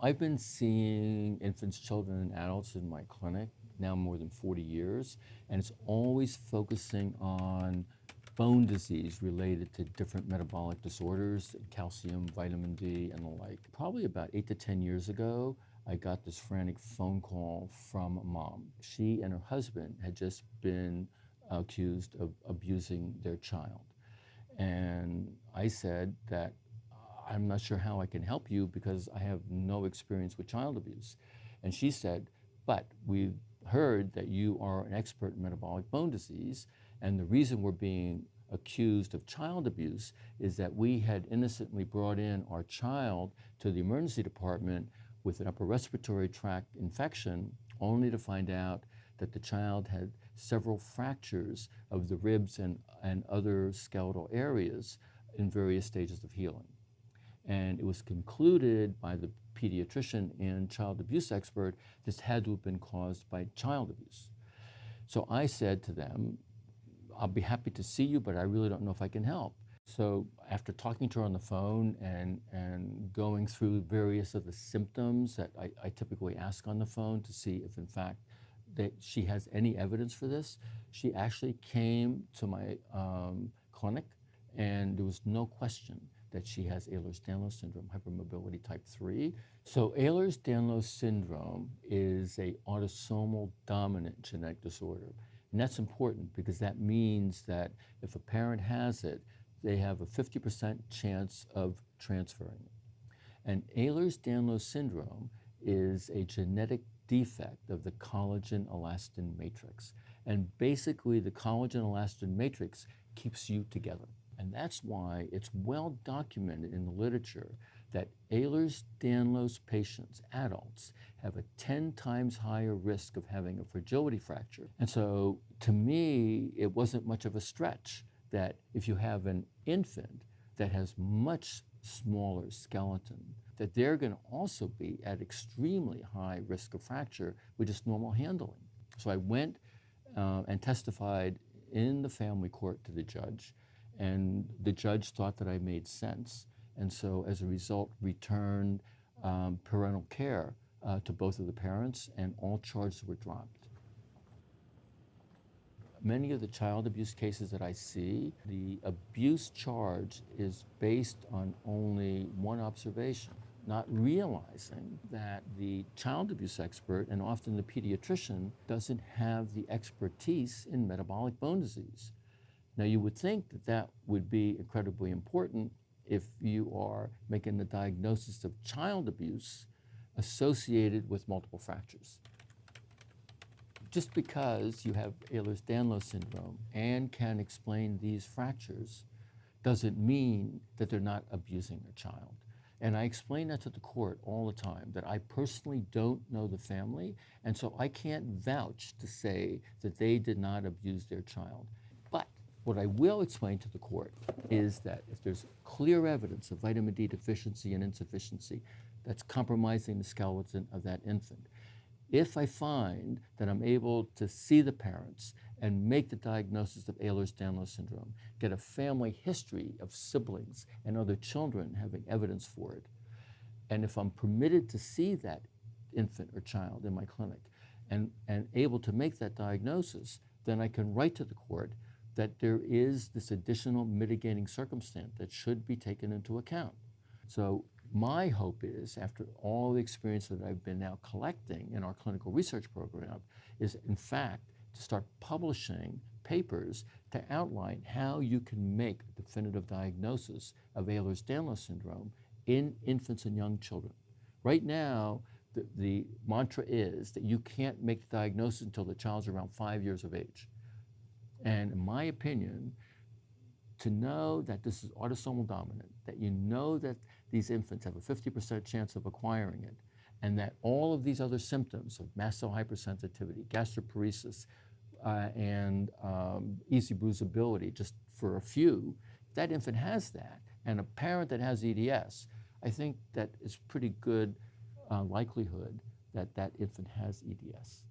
I've been seeing infants, children, and adults in my clinic now more than 40 years, and it's always focusing on bone disease related to different metabolic disorders, calcium, vitamin D, and the like. Probably about eight to 10 years ago, I got this frantic phone call from a mom. She and her husband had just been accused of abusing their child. And I said that I'm not sure how I can help you because I have no experience with child abuse. And she said, but we've heard that you are an expert in metabolic bone disease, and the reason we're being accused of child abuse is that we had innocently brought in our child to the emergency department with an upper respiratory tract infection, only to find out that the child had several fractures of the ribs and, and other skeletal areas in various stages of healing. And it was concluded by the pediatrician and child abuse expert this had to have been caused by child abuse. So I said to them, I'll be happy to see you, but I really don't know if I can help. So after talking to her on the phone and, and going through various of the symptoms that I, I typically ask on the phone to see if in fact that she has any evidence for this, she actually came to my um, clinic and there was no question that she has Ehlers-Danlos syndrome, hypermobility type 3. So Ehlers-Danlos syndrome is a autosomal dominant genetic disorder. And that's important because that means that if a parent has it, they have a 50% chance of transferring it. And Ehlers-Danlos syndrome is a genetic defect of the collagen-elastin matrix. And basically, the collagen-elastin matrix keeps you together. And that's why it's well documented in the literature that Ehlers-Danlos patients, adults, have a 10 times higher risk of having a fragility fracture. And so to me, it wasn't much of a stretch that if you have an infant that has much smaller skeleton, that they're going to also be at extremely high risk of fracture with just normal handling. So I went uh, and testified in the family court to the judge and the judge thought that I made sense. And so as a result, returned um, parental care uh, to both of the parents and all charges were dropped. Many of the child abuse cases that I see, the abuse charge is based on only one observation, not realizing that the child abuse expert and often the pediatrician doesn't have the expertise in metabolic bone disease. Now, you would think that that would be incredibly important if you are making the diagnosis of child abuse associated with multiple fractures. Just because you have Ehlers-Danlos syndrome and can explain these fractures doesn't mean that they're not abusing their child. And I explain that to the court all the time, that I personally don't know the family, and so I can't vouch to say that they did not abuse their child. What I will explain to the court is that if there's clear evidence of vitamin D deficiency and insufficiency that's compromising the skeleton of that infant, if I find that I'm able to see the parents and make the diagnosis of Ehlers-Danlos syndrome, get a family history of siblings and other children having evidence for it, and if I'm permitted to see that infant or child in my clinic and, and able to make that diagnosis, then I can write to the court that there is this additional mitigating circumstance that should be taken into account. So my hope is, after all the experience that I've been now collecting in our clinical research program, is in fact to start publishing papers to outline how you can make a definitive diagnosis of Ehlers-Danlos syndrome in infants and young children. Right now, the, the mantra is that you can't make the diagnosis until the child's around five years of age. And in my opinion, to know that this is autosomal dominant, that you know that these infants have a 50% chance of acquiring it, and that all of these other symptoms of mast cell hypersensitivity, gastroparesis, uh, and um, easy bruisability, just for a few, that infant has that, and a parent that has EDS, I think that it's pretty good uh, likelihood that that infant has EDS.